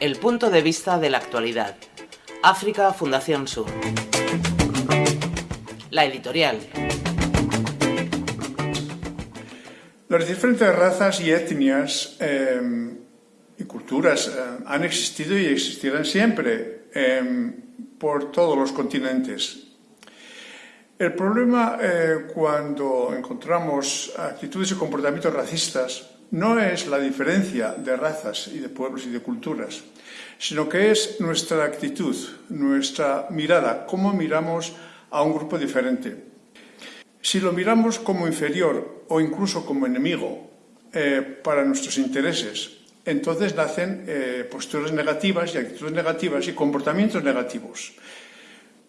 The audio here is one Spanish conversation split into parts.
El punto de vista de la actualidad. África Fundación Sur. La editorial. Las diferentes razas y etnias eh, y culturas eh, han existido y existirán siempre eh, por todos los continentes. El problema cuando encontramos actitudes y comportamientos racistas no es la diferencia de razas y de pueblos y de culturas, sino que es nuestra actitud, nuestra mirada, cómo miramos a un grupo diferente. Si lo miramos como inferior o incluso como enemigo eh, para nuestros intereses, entonces nacen eh, posturas negativas y actitudes negativas y comportamientos negativos.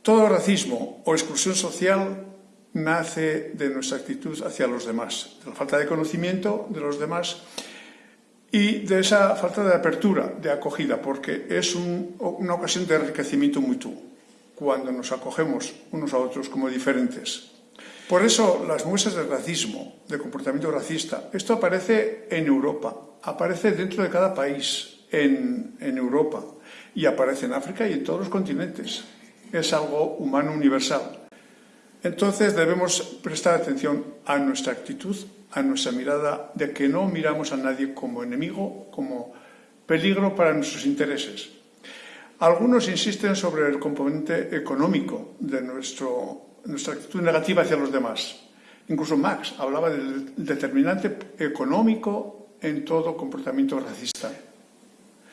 Todo racismo o exclusión social nace de nuestra actitud hacia los demás, de la falta de conocimiento de los demás y de esa falta de apertura, de acogida, porque es una ocasión de enriquecimiento mutuo, cuando nos acogemos unos a otros como diferentes. Por eso las muestras de racismo, de comportamiento racista, esto aparece en Europa, aparece dentro de cada país en, Europa y aparece en África y en todos los continentes. Es algo humano universal. Entonces debemos prestar atención a nuestra actitud, a nuestra mirada, de que no miramos a nadie como enemigo, como peligro para nuestros intereses. Algunos insisten sobre el componente económico de nuestra actitud negativa hacia los demás. Incluso Marx hablaba del determinante económico en todo comportamiento racista.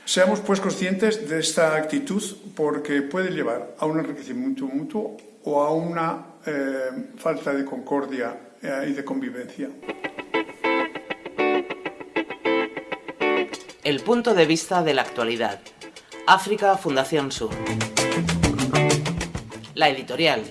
Seamos pues conscientes de esta actitud porque puede llevar a un enriquecimiento mutuo o a una eh, falta de concordia eh, y de convivencia. El punto de vista de la actualidad. África Fundación Sur. La editorial.